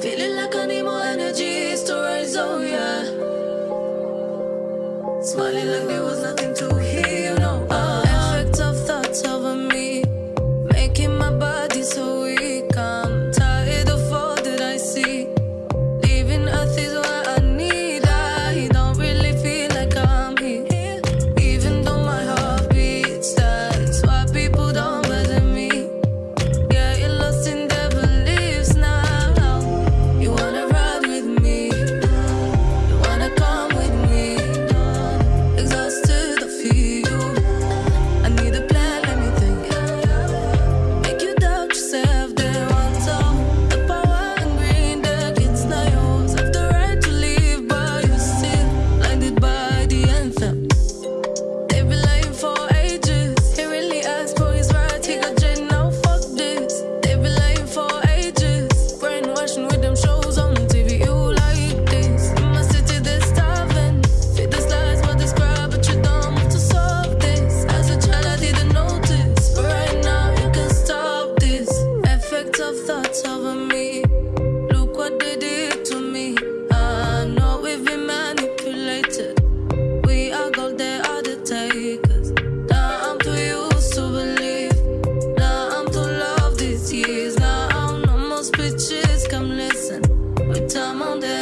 Feeling like I need more energy, storage, oh yeah. Smiling like there was bitches, come listen. We demanded.